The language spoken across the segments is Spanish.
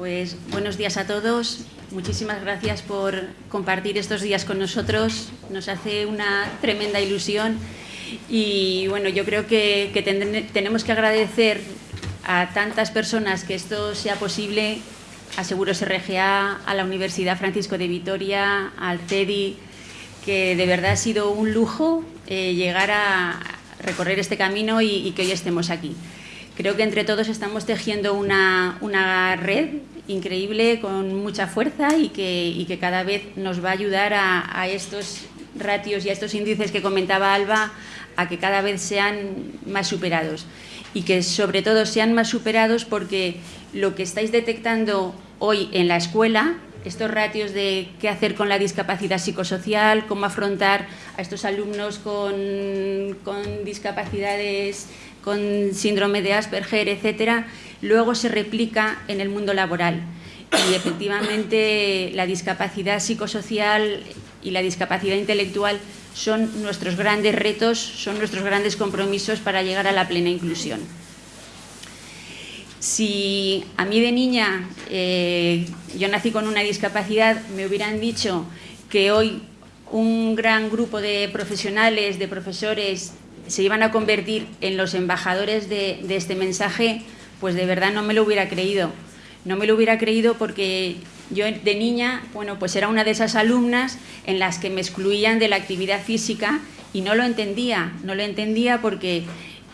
Pues buenos días a todos. Muchísimas gracias por compartir estos días con nosotros. Nos hace una tremenda ilusión y bueno, yo creo que, tenemos que agradecer a tantas personas que esto sea posible, a Seguros RGA, a la Universidad Francisco de Vitoria, al CEDI, que de verdad ha sido un lujo eh, llegar a recorrer este camino y, que hoy estemos aquí. Creo que entre todos estamos tejiendo una, red increíble con mucha fuerza y que, que, cada vez nos va a ayudar a, a estos ratios y a estos índices que comentaba Alba a que cada vez sean más superados. Y que sobre todo sean más superados porque lo que estáis detectando hoy en la escuela, estos ratios de qué hacer con la discapacidad psicosocial, cómo afrontar a estos alumnos con, discapacidades, con síndrome de Asperger, etcétera, luego se replica en el mundo laboral. Y efectivamente la discapacidad psicosocial y la discapacidad intelectual son nuestros grandes retos, son nuestros grandes compromisos para llegar a la plena inclusión. Si a mí de niña eh, yo nací con una discapacidad, me hubieran dicho que hoy un gran grupo de profesionales, de profesores, se iban a convertir en los embajadores de, este mensaje, pues de verdad no me lo hubiera creído. No me lo hubiera creído porque yo de niña, bueno, pues era una de esas alumnas en las que me excluían de la actividad física y no lo entendía, no lo entendía porque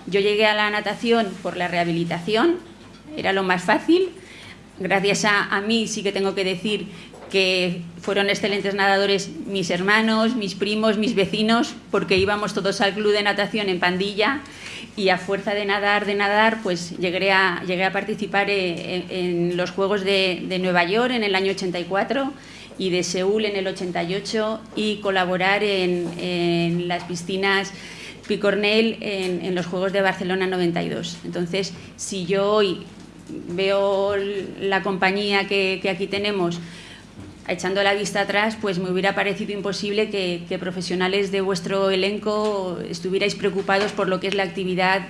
yo llegué a la natación por la rehabilitación, era lo más fácil. Gracias a, mí sí que tengo que decir que fueron excelentes nadadores mis hermanos, mis primos, mis vecinos, porque íbamos todos al club de natación en pandilla y a fuerza de nadar, de nadar, pues llegué a, llegué a participar eh, en, los Juegos de, Nueva York en el año 84 y de Seúl en el 88 y colaborar en, las piscinas Picornell en, los Juegos de Barcelona 92. Entonces, si yo hoy veo la compañía que, que aquí tenemos, echando la vista atrás, pues me hubiera parecido imposible que, profesionales de vuestro elenco estuvierais preocupados por lo que es la actividad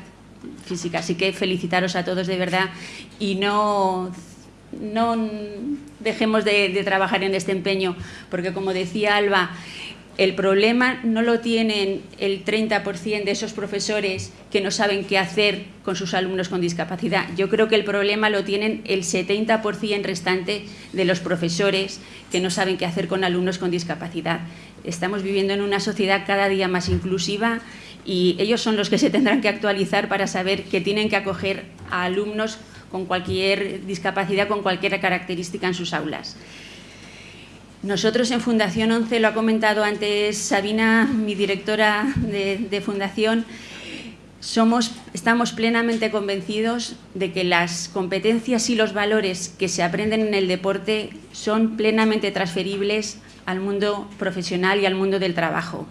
física. Así que felicitaros a todos de verdad y no, dejemos de, de trabajar en este empeño, porque como decía Alba, el problema no lo tienen el 30% de esos profesores que no saben qué hacer con sus alumnos con discapacidad. Yo creo que el problema lo tienen el 70% restante de los profesores que no saben qué hacer con alumnos con discapacidad. Estamos viviendo en una sociedad cada día más inclusiva y ellos son los que se tendrán que actualizar para saber que tienen que acoger a alumnos con cualquier discapacidad, con cualquier característica en sus aulas. Nosotros en Fundación 11, lo ha comentado antes Sabina, mi directora de, Fundación, somos, estamos plenamente convencidos de que las competencias y los valores que se aprenden en el deporte son plenamente transferibles al mundo profesional y al mundo del trabajo.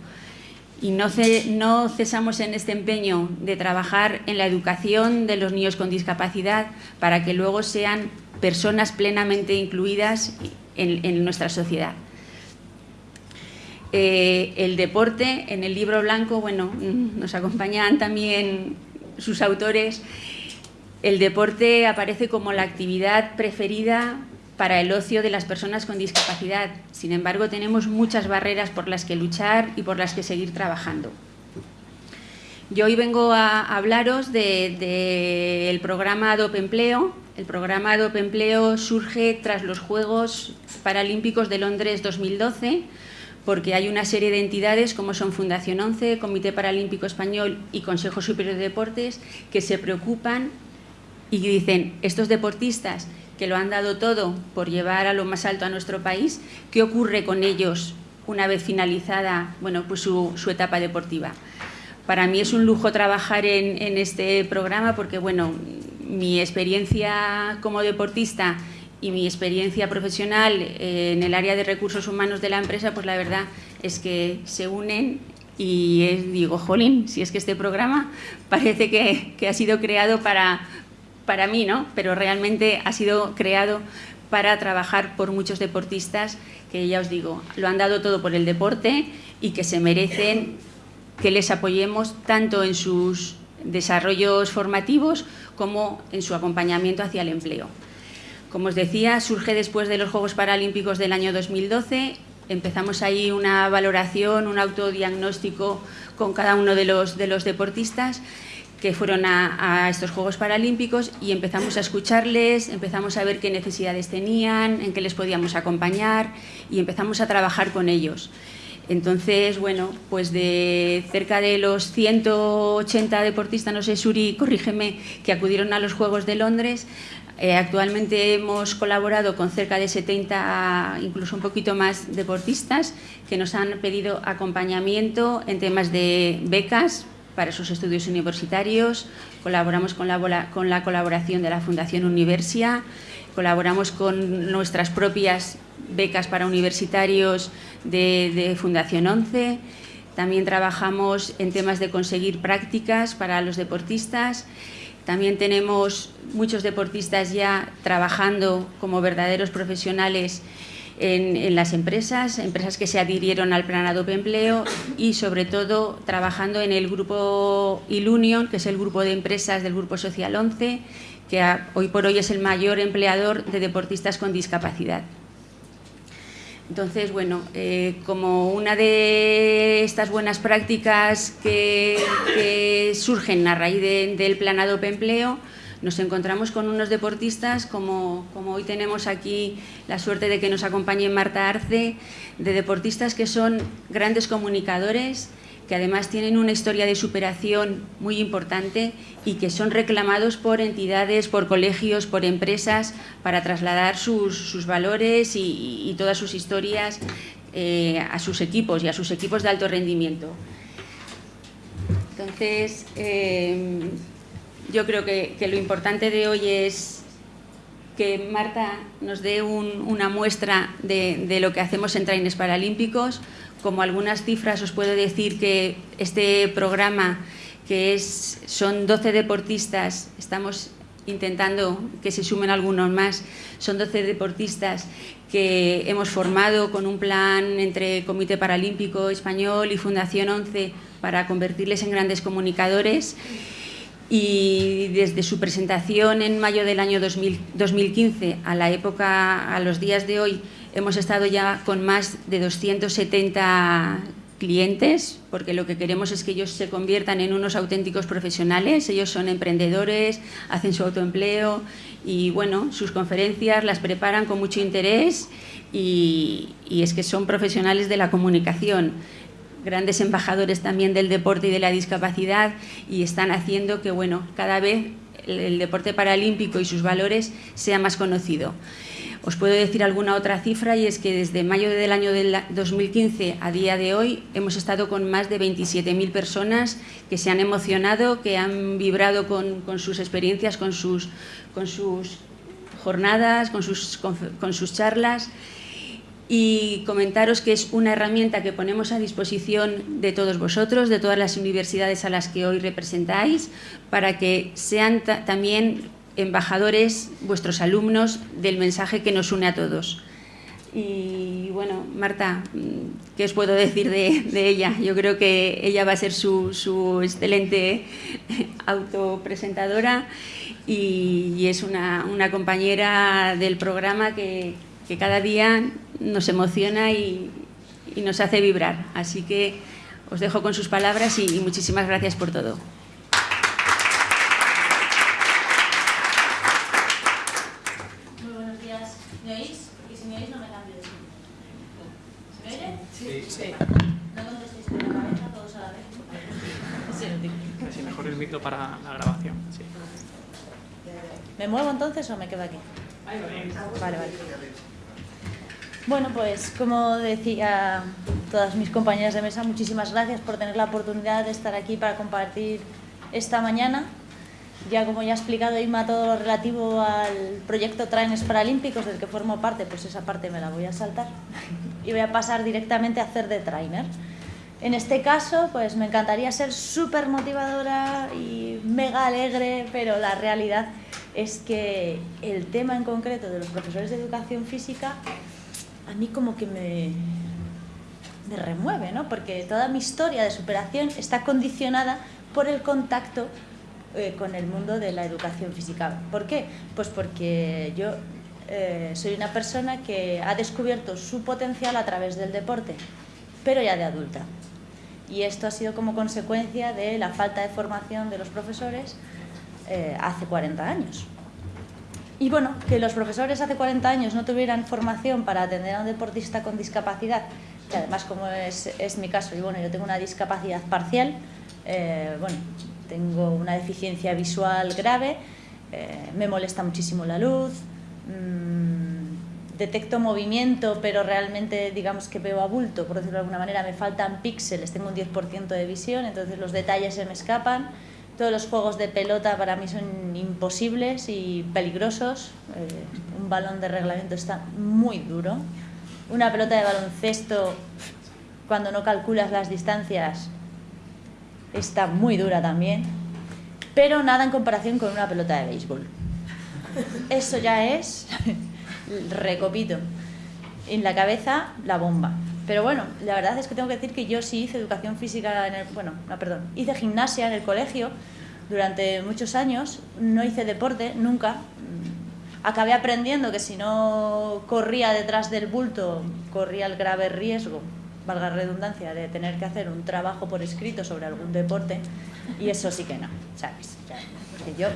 Y no, no cesamos en este empeño de trabajar en la educación de los niños con discapacidad para que luego sean personas plenamente incluidas en, nuestra sociedad. Eh, el deporte, en el libro blanco, bueno, mm, nos acompañan también sus autores, el deporte aparece como la actividad preferida para el ocio de las personas con discapacidad. Sin embargo, tenemos muchas barreras por las que luchar y por las que seguir trabajando. Yo hoy vengo a hablaros del programa Adope Empleo. El programa Adope Empleo surge tras los Juegos Paralímpicos de Londres 2012, porque hay una serie de entidades como son Fundación 11, Comité Paralímpico Español y Consejo Superior de Deportes que se preocupan y dicen, estos deportistas que lo han dado todo por llevar a lo más alto a nuestro país, ¿qué ocurre con ellos una vez finalizada bueno, pues su etapa deportiva? Para mí es un lujo trabajar en, este programa porque, bueno, mi experiencia como deportista y mi experiencia profesional en el área de recursos humanos de la empresa, pues la verdad es que se unen y digo, jolín, si es que este programa parece que, ha sido creado para, para mí, ¿no? Pero realmente ha sido creado para trabajar por muchos deportistas que ya os digo, lo han dado todo por el deporte y que se merecen que les apoyemos tanto en sus desarrollos formativos como en su acompañamiento hacia el empleo. Como os decía, surge después de los Juegos Paralímpicos del año 2012. Empezamos ahí una valoración, un autodiagnóstico con cada uno de los, de los deportistas que fueron a, estos Juegos Paralímpicos y empezamos a escucharles, empezamos a ver qué necesidades tenían, en qué les podíamos acompañar y empezamos a trabajar con ellos. Entonces, bueno, pues de cerca de los 180 deportistas, no sé, Suri, corrígeme, que acudieron a los Juegos de Londres, eh, actualmente hemos colaborado con cerca de 70, incluso un poquito más, deportistas que nos han pedido acompañamiento en temas de becas para sus estudios universitarios, colaboramos con la, con la colaboración de la Fundación Universia, colaboramos con nuestras propias becas para universitarios de, Fundación 11, también trabajamos en temas de conseguir prácticas para los deportistas, también tenemos muchos deportistas ya trabajando como verdaderos profesionales en, las empresas, empresas que se adhirieron al Plan Adobe Empleo y sobre todo trabajando en el grupo Ilunion, que es el grupo de empresas del Grupo Social 11, que hoy por hoy es el mayor empleador de deportistas con discapacidad. Entonces, bueno, eh, como una de estas buenas prácticas que, surgen a raíz del Plan Adobe Empleo, nos encontramos con unos deportistas, como, hoy tenemos aquí la suerte de que nos acompañe Marta Arce, de deportistas que son grandes comunicadores, que además tienen una historia de superación muy importante y que son reclamados por entidades, por colegios, por empresas, para trasladar sus, valores y, todas sus historias eh, a sus equipos y a sus equipos de alto rendimiento. Entonces, eh, yo creo que, lo importante de hoy es que Marta nos dé una muestra de, lo que hacemos en Traines Paralímpicos. Como algunas cifras os puedo decir que este programa, que es, son 12 deportistas, estamos intentando que se sumen algunos más, son 12 deportistas que hemos formado con un plan entre Comité Paralímpico Español y Fundación 11 para convertirles en grandes comunicadores y desde su presentación en mayo del año 2015 a la época, a los días de hoy, hemos estado ya con más de 270 clientes, porque lo que queremos es que ellos se conviertan en unos auténticos profesionales, ellos son emprendedores, hacen su autoempleo y bueno, sus conferencias las preparan con mucho interés y, y es que son profesionales de la comunicación grandes embajadores también del deporte y de la discapacidad y están haciendo que bueno, cada vez el, deporte paralímpico y sus valores sea más conocido. Os puedo decir alguna otra cifra y es que desde mayo del año 2015 a día de hoy hemos estado con más de 27.000 personas que se han emocionado, que han vibrado con, sus experiencias, con sus, con sus jornadas, con sus, con sus charlas y comentaros que es una herramienta que ponemos a disposición de todos vosotros, de todas las universidades a las que hoy representáis, para que sean también embajadores, vuestros alumnos, del mensaje que nos une a todos. Y bueno, Marta, ¿qué os puedo decir de, ella? Yo creo que ella va a ser su, su excelente autopresentadora y, y es una, una compañera del programa que, que cada día nos emociona y, nos hace vibrar. Así que os dejo con sus palabras y, muchísimas gracias por todo. Muy buenos días. ¿Me oís? Porque si me oís no me cambio de ¿Se me oye? Sí. sí. No contestéis con la cabeza todos a la vez. Sí, Así mejor el micro para la grabación. Sí. ¿Me muevo entonces o me quedo aquí? Vale, vale. Bueno, pues como decía todas mis compañeras de mesa, muchísimas gracias por tener la oportunidad de estar aquí para compartir esta mañana. Ya como ya ha explicado Ima todo lo relativo al proyecto Traines Paralímpicos del que formo parte, pues esa parte me la voy a saltar y voy a pasar directamente a hacer de trainer. En este caso, pues me encantaría ser súper motivadora y mega alegre, pero la realidad es que el tema en concreto de los profesores de educación física mí como que me, remueve, ¿no? Porque toda mi historia de superación está condicionada por el contacto eh, con el mundo de la educación física. ¿Por qué? Pues porque yo eh, soy una persona que ha descubierto su potencial a través del deporte, pero ya de adulta. Y esto ha sido como consecuencia de la falta de formación de los profesores eh, hace 40 años. Y bueno, que los profesores hace 40 años no tuvieran formación para atender a un deportista con discapacidad, que además como es, es mi caso, y bueno, yo tengo una discapacidad parcial, eh, bueno, tengo una deficiencia visual grave, eh, me molesta muchísimo la luz, mmm, detecto movimiento, pero realmente digamos que veo a bulto, por decirlo de alguna manera, me faltan píxeles, tengo un 10% de visión, entonces los detalles se me escapan, todos los juegos de pelota para mí son imposibles y peligrosos. Eh, un balón de reglamento está muy duro. Una pelota de baloncesto, cuando no calculas las distancias, está muy dura también. Pero nada en comparación con una pelota de béisbol. Eso ya es, recopito, en la cabeza la bomba. Pero bueno, la verdad es que tengo que decir que yo sí hice educación física, en el, bueno, no, perdón, hice gimnasia en el colegio durante muchos años, no hice deporte, nunca. Acabé aprendiendo que si no corría detrás del bulto, corría el grave riesgo, valga redundancia, de tener que hacer un trabajo por escrito sobre algún deporte, y eso sí que no, ¿sabes? Yo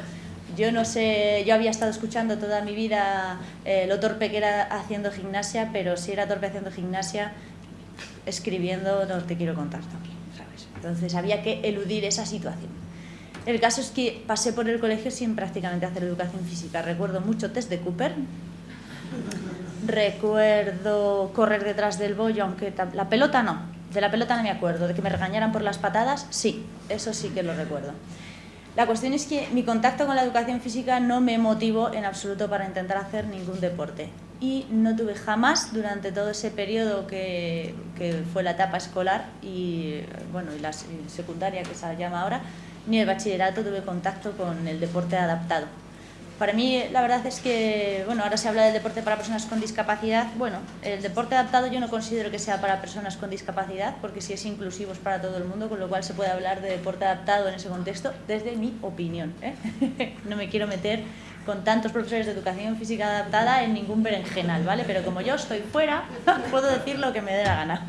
yo no sé, yo había estado escuchando toda mi vida eh, lo torpe que era haciendo gimnasia, pero si era torpe haciendo gimnasia, escribiendo no te quiero contar también, ¿sabes? Entonces había que eludir esa situación. El caso es que pasé por el colegio sin prácticamente hacer educación física. Recuerdo mucho test de Cooper, recuerdo correr detrás del bollo, aunque la pelota no, de la pelota no me acuerdo, de que me regañaran por las patadas, sí, eso sí que lo recuerdo. La cuestión es que mi contacto con la educación física no me motivó en absoluto para intentar hacer ningún deporte y no tuve jamás durante todo ese periodo que, que fue la etapa escolar y, bueno, y la secundaria que se llama ahora, ni el bachillerato tuve contacto con el deporte adaptado. Para mí la verdad es que, bueno, ahora se habla del deporte para personas con discapacidad. Bueno, el deporte adaptado yo no considero que sea para personas con discapacidad, porque si es inclusivo es para todo el mundo, con lo cual se puede hablar de deporte adaptado en ese contexto desde mi opinión. ¿eh? no me quiero meter con tantos profesores de educación física adaptada en ningún berenjenal, ¿vale? Pero como yo estoy fuera, puedo decir lo que me dé la gana.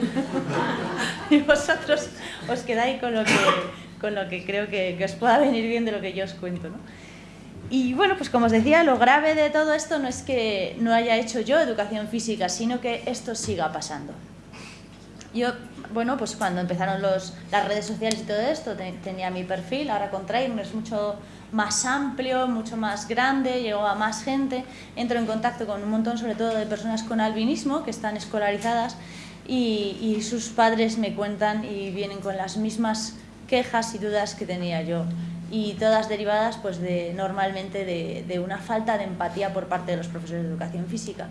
y vosotros os quedáis con lo que, con lo que creo que, que os pueda venir bien de lo que yo os cuento, ¿no? Y bueno, pues como os decía, lo grave de todo esto no es que no haya hecho yo educación física, sino que esto siga pasando. Yo, bueno, pues cuando empezaron los, las redes sociales y todo esto, tenía mi perfil, ahora con Train es mucho más amplio, mucho más grande, llegó a más gente, entro en contacto con un montón sobre todo de personas con albinismo que están escolarizadas y, sus padres me cuentan y vienen con las mismas quejas y dudas que tenía yo y todas derivadas pues de, normalmente de, una falta de empatía por parte de los profesores de educación física.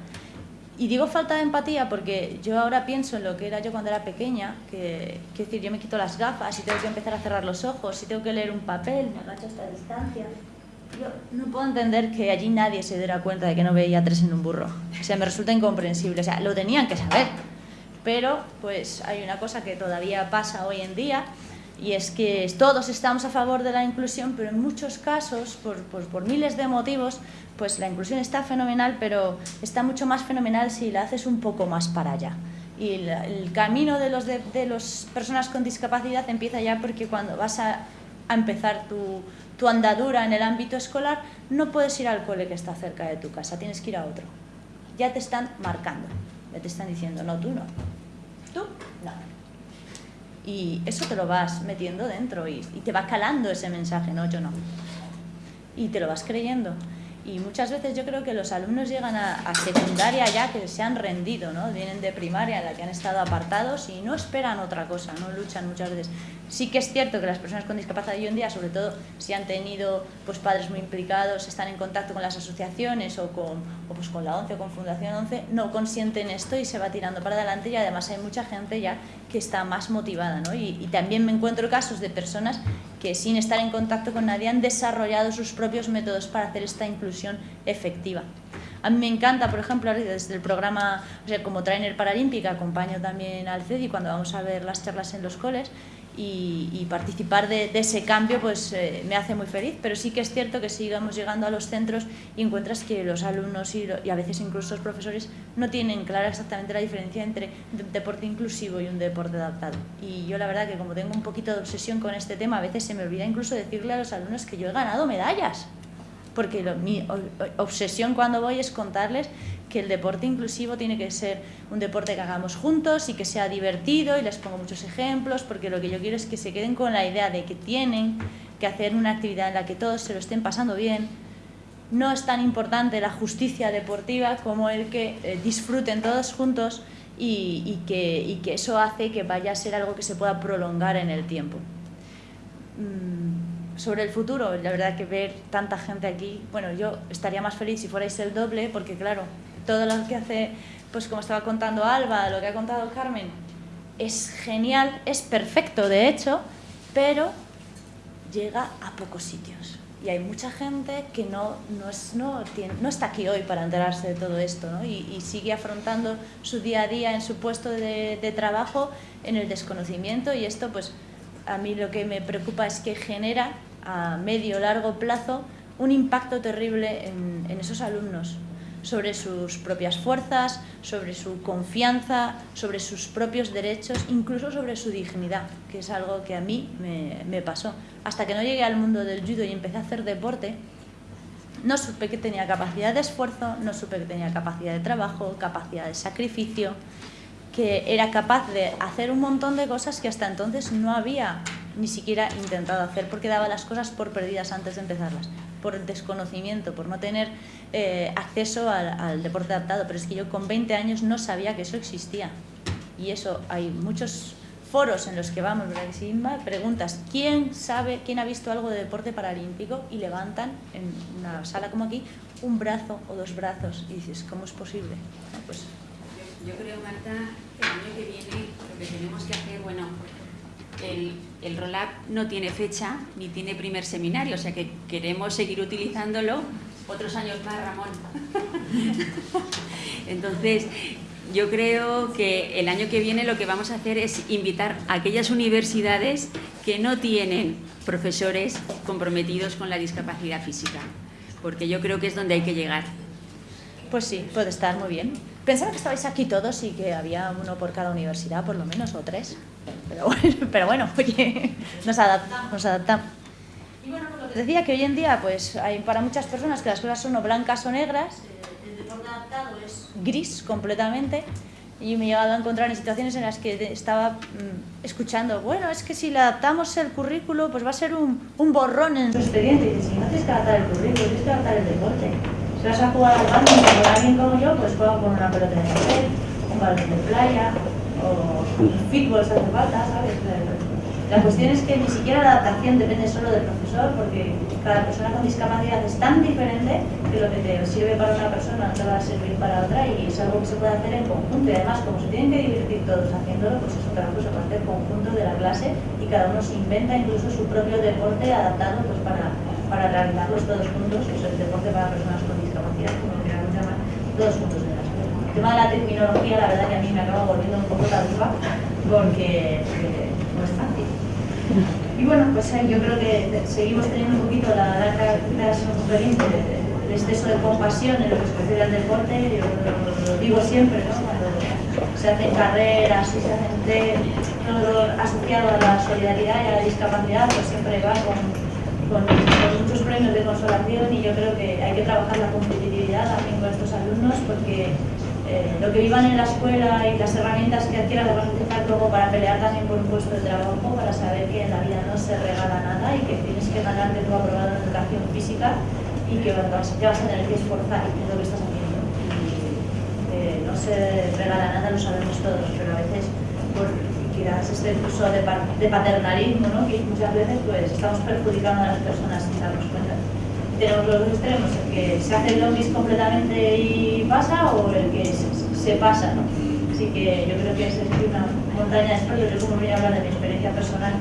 Y digo falta de empatía porque yo ahora pienso en lo que era yo cuando era pequeña, que, que decir, yo me quito las gafas y tengo que empezar a cerrar los ojos, y tengo que leer un papel, me agacho a esta distancia. Yo no puedo entender que allí nadie se diera cuenta de que no veía tres en un burro. O sea, me resulta incomprensible. O sea, lo tenían que saber. Pero, pues, hay una cosa que todavía pasa hoy en día, y es que todos estamos a favor de la inclusión, pero en muchos casos, por, por, miles de motivos, pues la inclusión está fenomenal, pero está mucho más fenomenal si la haces un poco más para allá. Y el, camino de las de, los personas con discapacidad empieza ya porque cuando vas a, a empezar tu, tu andadura en el ámbito escolar, no puedes ir al cole que está cerca de tu casa, tienes que ir a otro. Ya te están marcando, ya te están diciendo, no, tú no. Y eso te lo vas metiendo dentro y, y, te va calando ese mensaje, no, yo no. Y te lo vas creyendo. Y muchas veces yo creo que los alumnos llegan a, secundaria ya que se han rendido, ¿no? Vienen de primaria en la que han estado apartados y no esperan otra cosa, no luchan muchas veces. Sí que es cierto que las personas con discapacidad hoy en día, sobre todo si han tenido pues, padres muy implicados, están en contacto con las asociaciones o con, o pues, con la ONCE o con Fundación ONCE, no consienten esto y se va tirando para adelante y además hay mucha gente ya que está más motivada. ¿no? Y también me encuentro casos de personas que sin estar en contacto con nadie han desarrollado sus propios métodos para hacer esta inclusión efectiva. A mí me encanta, por ejemplo, desde el programa, o sea, como trainer paralímpica, acompaño también al CEDI cuando vamos a ver las charlas en los coles y, participar de, ese cambio pues eh, me hace muy feliz, pero sí que es cierto que sigamos llegando a los centros y encuentras que los alumnos y, a veces incluso los profesores no tienen clara exactamente la diferencia entre un deporte inclusivo y un deporte adaptado. Y yo la verdad que como tengo un poquito de obsesión con este tema, a veces se me olvida incluso decirle a los alumnos que yo he ganado medallas porque mi obsesión cuando voy es contarles que el deporte inclusivo tiene que ser un deporte que hagamos juntos y que sea divertido y les pongo muchos ejemplos porque lo que yo quiero es que se queden con la idea de que tienen que hacer una actividad en la que todos se lo estén pasando bien. No es tan importante la justicia deportiva como el que eh, disfruten todos juntos y, que, eso hace que vaya a ser algo que se pueda prolongar en el tiempo. Mm, sobre el futuro, la verdad que ver tanta gente aquí, bueno, yo estaría más feliz si fuerais el doble, porque claro, todo lo que hace, pues como estaba contando Alba, lo que ha contado Carmen, es genial, es perfecto de hecho, pero llega a pocos sitios. Y hay mucha gente que no, no, es, no, no está aquí hoy para enterarse de todo esto ¿no? y, sigue afrontando su día a día en su puesto de, trabajo en el desconocimiento y esto pues a mí lo que me preocupa es que genera a medio largo plazo un impacto terrible en esos alumnos sobre sus propias fuerzas, sobre su confianza, sobre sus propios derechos, incluso sobre su dignidad, que es algo que a mí me, pasó. Hasta que no llegué al mundo del judo y empecé a hacer deporte, no supe que tenía capacidad de esfuerzo, no supe que tenía capacidad de trabajo, capacidad de sacrificio, que era capaz de hacer un montón de cosas que hasta entonces no había ni siquiera intentado hacer porque daba las cosas por perdidas antes de empezarlas por desconocimiento, por no tener eh, acceso al, deporte adaptado, pero es que yo con 20 años no sabía que eso existía. Y eso hay muchos foros en los que vamos, ¿verdad? Preguntas, ¿quién sabe, quién ha visto algo de deporte paralímpico? Y levantan en una sala como aquí un brazo o dos brazos y dices, ¿cómo es posible? pues... yo, yo creo, Marta, que el año que viene lo que tenemos que hacer, bueno, el, el ROLAP no tiene fecha ni tiene primer seminario, o sea que queremos seguir utilizándolo otros años más, Ramón. Entonces, yo creo que el año que viene lo que vamos a hacer es invitar a aquellas universidades que no tienen profesores comprometidos con la discapacidad física, porque yo creo que es donde hay que llegar. Pues sí, puede estar muy bien. Pensaba que estabais aquí todos y que había uno por cada universidad, por lo menos, o tres. Pero bueno, pero bueno oye, nos adaptamos, nos adaptamos. Y bueno, lo que decía que hoy en día, pues hay para muchas personas que las cosas son o blancas o negras, el deporte adaptado es gris completamente, y me he llegado a encontrar en situaciones en las que estaba mm, escuchando, bueno, es que si le adaptamos el currículo, pues va a ser un, un borrón en su expediente. Y dices, si no tienes que adaptar el currículo, tienes que adaptar el deporte. Si vas a jugar al badminton con alguien como yo, pues juega con una pelota de papel, un balón de playa, o fútbol se hace falta, ¿sabes? La cuestión es que ni siquiera la adaptación depende solo del profesor, porque cada persona con discapacidad es tan diferente que lo que te sirve para una persona no te va a servir para otra y es algo que se puede hacer en conjunto. Y además, como se tienen que divertir todos haciéndolo, pues es otra cosa, parte del conjunto de la clase y cada uno se inventa incluso su propio deporte adaptado pues, para, para realizarlos todos juntos, es el deporte para personas como lo queramos llamar, todos juntos en la escuela. El tema de la terminología, la verdad que a mí me acaba volviendo un poco la porque, no es fácil. Y bueno, pues yo creo que seguimos teniendo un poquito la característica experiencia del exceso de compasión en lo que se refiere al deporte, yo lo, digo siempre, ¿no? cuando se hacen carreras se hacen todo asociado a la solidaridad y a la discapacidad, pues siempre va con, con, muchos premios de consolación y yo creo que hay que trabajar la competitividad también con estos alumnos porque eh, lo que vivan en la escuela y las herramientas que adquieran lo van a utilizar luego para pelear también por un puesto de trabajo, para saber que en la vida no se regala nada y que tienes que ganarte tu aprobado en educación física y que te vas a tener que esforzar en lo que estás haciendo. Eh, no se regala nada, lo sabemos todos, pero a veces por este uso de, paternalismo, ¿no? que muchas veces pues, estamos perjudicando a las personas sin darnos cuenta tenemos los dos extremos, el que se hace el lobby completamente y pasa o el que se, pasa, ¿no? Así que yo creo que es una montaña de historias, yo como voy a hablar de mi experiencia personal,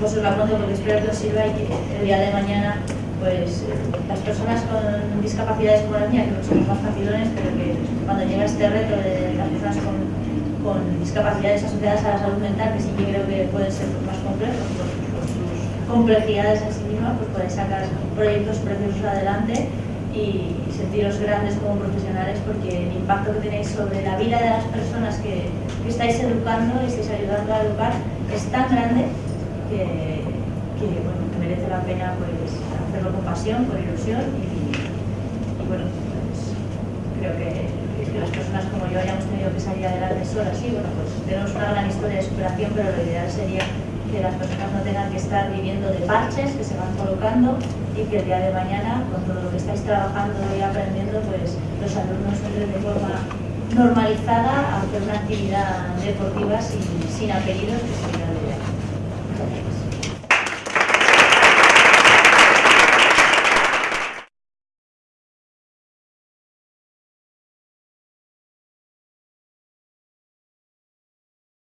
pues os la cuento porque espero que os sirva y que el día de mañana pues las personas con discapacidades como la mía, que somos más facilones, pero que cuando llega este reto de las personas con, con discapacidades asociadas a la salud mental, que sí que creo que pueden ser más complejos por, por sus complejidades en sí mismas, pues podéis sacar proyectos preciosos adelante y sentiros grandes como profesionales porque el impacto que tenéis sobre la vida de las personas que, estáis educando y estáis ayudando a educar es tan grande que, bueno, que merece la pena pues, hacerlo con pasión, con ilusión y, y bueno, pues, creo que las personas como yo hayamos tenido que salir adelante solas, sí, bueno, pues tenemos una gran historia de superación, pero lo ideal sería que las personas no tengan que estar viviendo de parches que se van colocando y que el día de mañana, con todo lo que estáis trabajando y aprendiendo, pues los alumnos entren de forma normalizada a hacer una actividad deportiva sin, apellidos, que sería